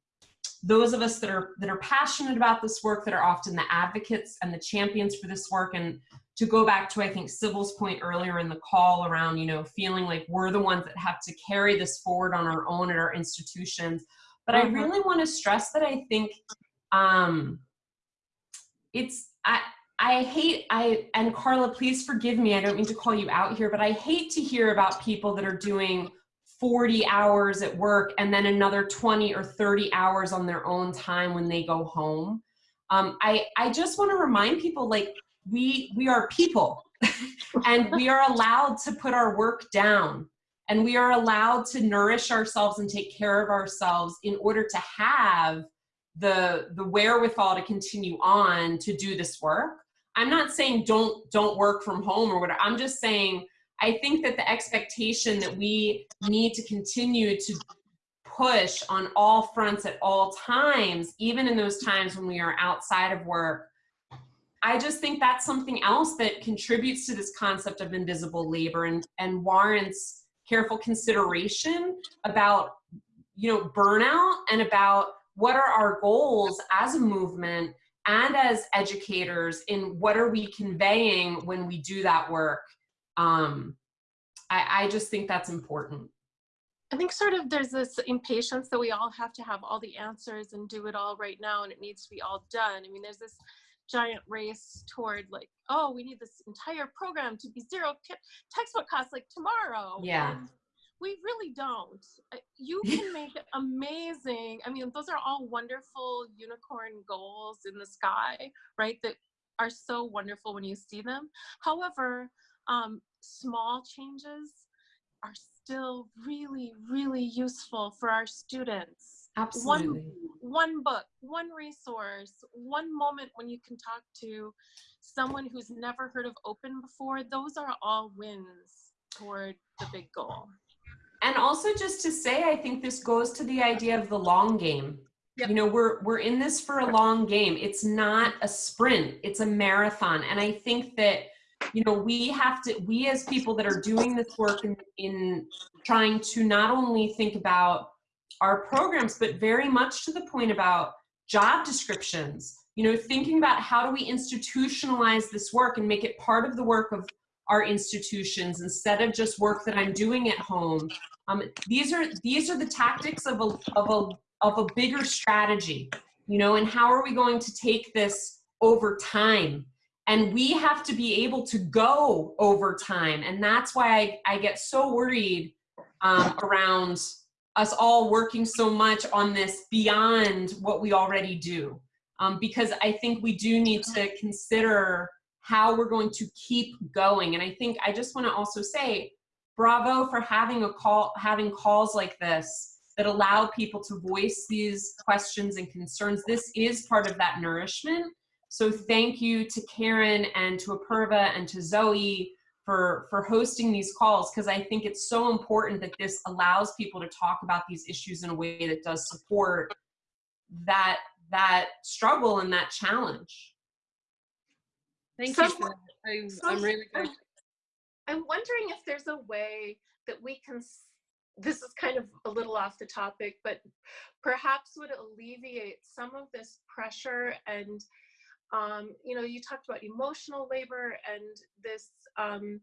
those of us that are that are passionate about this work, that are often the advocates and the champions for this work, and to go back to I think Sybil's point earlier in the call around you know feeling like we're the ones that have to carry this forward on our own at our institutions. But I mm-hmm. really want to stress that I think um, it's I I hate I and Carla, please forgive me. I don't mean to call you out here, but I hate to hear about people that are doing 40 hours at work and then another 20 or 30 hours on their own time when they go home. Um, I, I just want to remind people like we we are people. And we are allowed to put our work down. And we are allowed to nourish ourselves and take care of ourselves in order to have the the wherewithal to continue on to do this work. I'm not saying don't don't work from home or whatever. I'm just saying i think that the expectation that we need to continue to push on all fronts at all times even in those times when we are outside of work I just think that's something else that contributes to this concept of invisible labor and, and warrants careful consideration about, you know, burnout and about what are our goals as a movement and as educators in what are we conveying when we do that work. Um, I, I just think that's important. I think sort of there's this impatience that we all have to have all the answers and do it all right now and it needs to be all done. I mean, there's this giant race toward like, oh, we need this entire program to be zero textbook costs like tomorrow. Yeah. And we really don't. You can make amazing, I mean, those are all wonderful unicorn goals in the sky, right? That are so wonderful when you see them. However, um, small changes are still really, really useful for our students Absolutely. One, one book, one resource, one moment when you can talk to someone who's never heard of open before, those are all wins toward the big goal. And also just to say, I think this goes to the idea of the long game. Yep. You know, we're we're in this for a long game. It's not a sprint, it's a marathon. And I think that you know we have to we as people that are doing this work in, in trying to not only think about our programs, but very much to the point about job descriptions, you know, thinking about how do we institutionalize this work and make it part of the work of our institutions instead of just work that I'm doing at home. Um, these are these are the tactics of a, of a of a bigger strategy, you know, and how are we going to take this over time? And we have to be able to go over time. And that's why I, I get so worried um, around us all working so much on this beyond what we already do. um, because I think we do need to consider how we're going to keep going. And I think I just want to also say bravo for having a call, having calls like this that allow people to voice these questions and concerns. This is part of that nourishment. So thank you to Karen and to Apurva and to Zoe for, for hosting these calls because I think it's so important that this allows people to talk about these issues in a way that does support that, that struggle and that challenge. Thank So- you. For. I'm, so- I'm really glad. I'm wondering if there's a way that we can, this is kind of a little off the topic, but perhaps would alleviate some of this pressure and, um, you know, you talked about emotional labor and this, um,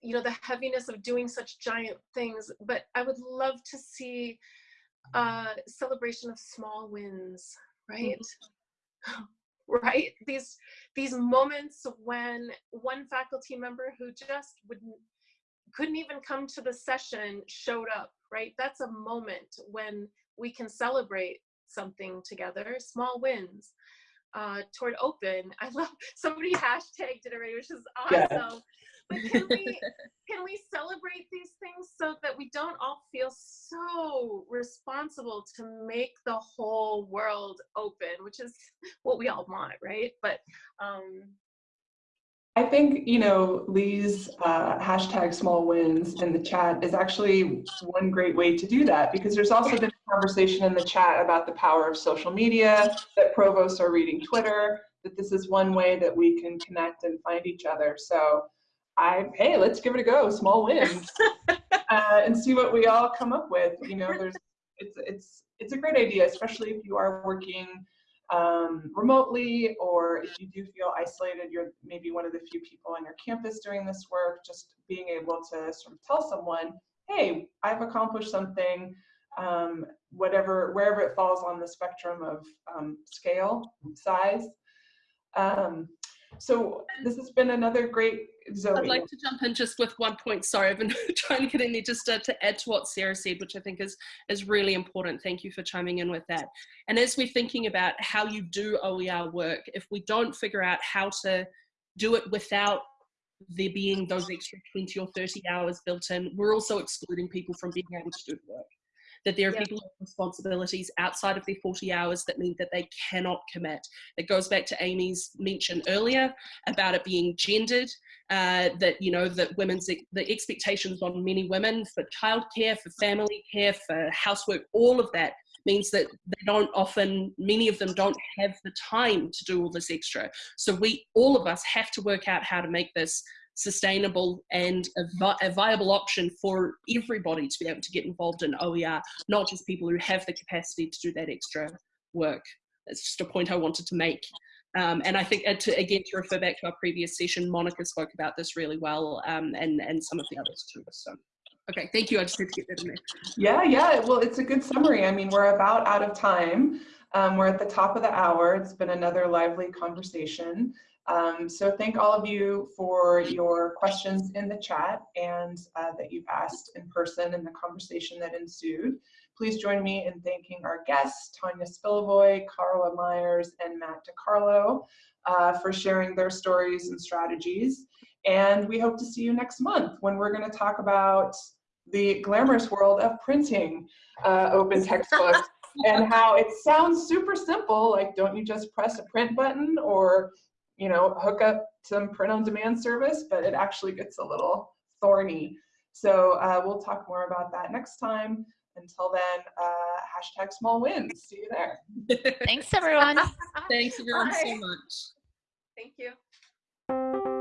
you know, the heaviness of doing such giant things, but I would love to see a celebration of small wins, right? right? These these moments when one faculty member who just wouldn't couldn't even come to the session showed up right? That's a moment when we can celebrate something together small wins uh, toward open. I love somebody hashtagged it already which is awesome. Yeah. but can we can we celebrate these things so that we don't all feel so responsible to make the whole world open which is what we all want right? But um I think, you know, Lee's uh, hashtag small wins in the chat is actually one great way to do that because there's also been conversation in the chat about the power of social media, that provosts are reading Twitter, that this is one way that we can connect and find each other. So I, hey, let's give it a go, small wins, uh, and see what we all come up with. You know, there's, it's, it's, it's a great idea, especially if you are working um, remotely, or if you do feel isolated, you're maybe one of the few people on your campus doing this work, just being able to sort of tell someone, hey, I've accomplished something, um, whatever, wherever it falls on the spectrum of um, scale, size. Um, so this has been another great, Zoe. I'd like to jump in just with one point. Sorry, I've been trying to get in there just to, to add to what Sarah said, which I think is, is really important. Thank you for chiming in with that. And as we're thinking about how you do OER work, if we don't figure out how to do it without there being those extra 20 or 30 hours built in, we're also excluding people from being able to do the work. That there are Yeah. people with responsibilities outside of their 40 hours that mean that they cannot commit. It goes back to Amy's mention earlier about it being gendered, uh, that, you know, that women's, the expectations on many women for childcare, for family care, for housework, all of that means that they don't often, many of them don't have the time to do all this extra. So we, all of us have to work out how to make this sustainable and a, vi a, viable option for everybody to be able to get involved in OER, not just people who have the capacity to do that extra work. That's just a point I wanted to make. Um, and I think, uh, to, again, to refer back to our previous session, Monica spoke about this really well, um, and, and some of the others too. So, okay, thank you. I just need to get that in there. Yeah, yeah. Well, it's a good summary. I mean, we're about out of time. Um, we're at the top of the hour. It's been another lively conversation. Um, so thank all of you for your questions in the chat and uh, that you've asked in person and the conversation that ensued. Please join me in thanking our guests, Tanya Spilovoy, Carla Myers, and Matt DeCarlo uh, for sharing their stories and strategies. And we hope to see you next month when we're going to talk about the glamorous world of printing uh, open textbooks and how it sounds super simple, like don't you just press a print button or you know, hook up some print on demand service, but it actually gets a little thorny. So uh, we'll talk more about that next time. Until then, uh, hashtag small wins. See you there. Thanks, everyone. Thanks everyone so much. thank you